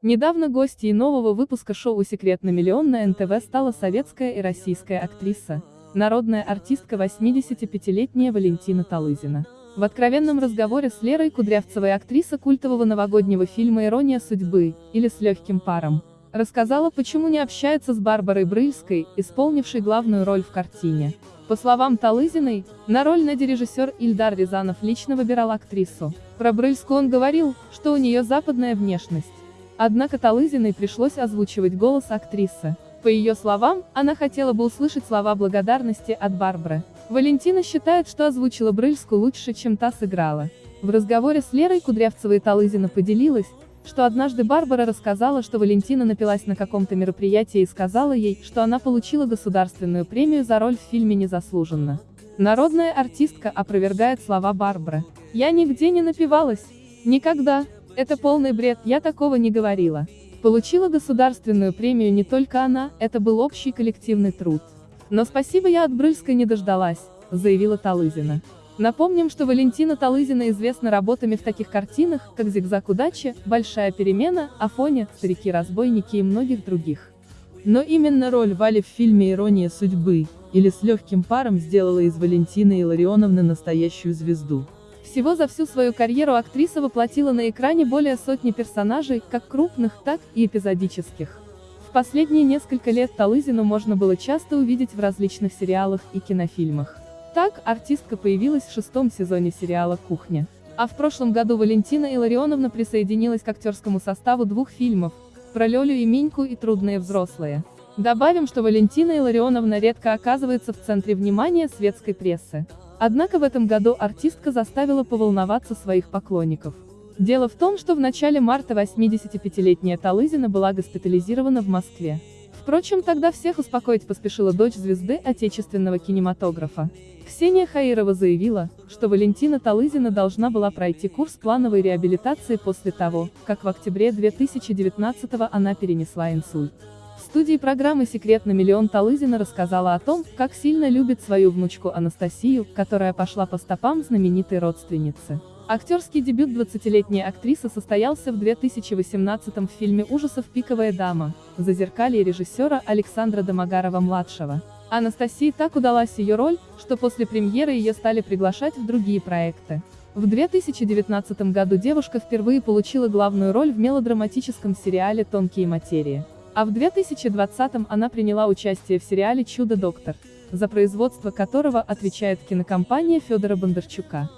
Недавно гостьей нового выпуска шоу «Секрет на миллион» на НТВ стала советская и российская актриса, народная артистка 85-летняя Валентина Талызина. В откровенном разговоре с Лерой Кудрявцевой актриса культового новогоднего фильма «Ирония судьбы» или «С легким паром» рассказала, почему не общается с Барбарой Брыльской, исполнившей главную роль в картине. По словам Талызиной, на роль Нади режиссер Ильдар Рязанов лично выбирал актрису. Про Брыльскую он говорил, что у нее западная внешность. Однако Талызиной пришлось озвучивать голос актрисы. По ее словам, она хотела бы услышать слова благодарности от Барбары. Валентина считает, что озвучила Брыльскую лучше, чем та сыграла. В разговоре с Лерой Кудрявцевой Талызина поделилась, что однажды Барбара рассказала, что Валентина напилась на каком-то мероприятии и сказала ей, что она получила государственную премию за роль в фильме незаслуженно. Народная артистка опровергает слова Барбары. «Я нигде не напивалась. Никогда. Это полный бред, я такого не говорила. Получила государственную премию не только она, это был общий коллективный труд. Но спасибо я от Брыльской не дождалась, заявила Талызина. Напомним, что Валентина Талызина известна работами в таких картинах, как «Зигзаг удачи», «Большая перемена», «Афоня», «Старики-разбойники» и многих других. Но именно роль Вали в фильме «Ирония судьбы» или «С легким паром» сделала из Валентины Илларионовны настоящую звезду. Всего за всю свою карьеру актриса воплотила на экране более сотни персонажей, как крупных, так и эпизодических. В последние несколько лет Талызину можно было часто увидеть в различных сериалах и кинофильмах. Так, артистка появилась в шестом сезоне сериала «Кухня». А в прошлом году Валентина Илларионовна присоединилась к актерскому составу двух фильмов, про Лёлю и Миньку и «Трудные взрослые». Добавим, что Валентина Илларионовна редко оказывается в центре внимания светской прессы. Однако в этом году артистка заставила поволноваться своих поклонников. Дело в том, что в начале марта 85-летняя Талызина была госпитализирована в Москве. Впрочем, тогда всех успокоить поспешила дочь звезды отечественного кинематографа. Ксения Хаирова заявила, что Валентина Талызина должна была пройти курс плановой реабилитации после того, как в октябре 2019 она перенесла инсульт студии программы «Секрет на миллион» Талызина рассказала о том, как сильно любит свою внучку Анастасию, которая пошла по стопам знаменитой родственницы. Актерский дебют 20-летней актрисы состоялся в 2018 в фильме ужасов «Пиковая дама», зазеркалье режиссера Александра Домогарова-младшего. Анастасии так удалась ее роль, что после премьеры ее стали приглашать в другие проекты. В 2019 году девушка впервые получила главную роль в мелодраматическом сериале «Тонкие материи». А в 2020-м она приняла участие в сериале «Чудо-доктор», за производство которого отвечает кинокомпания Федора Бондарчука.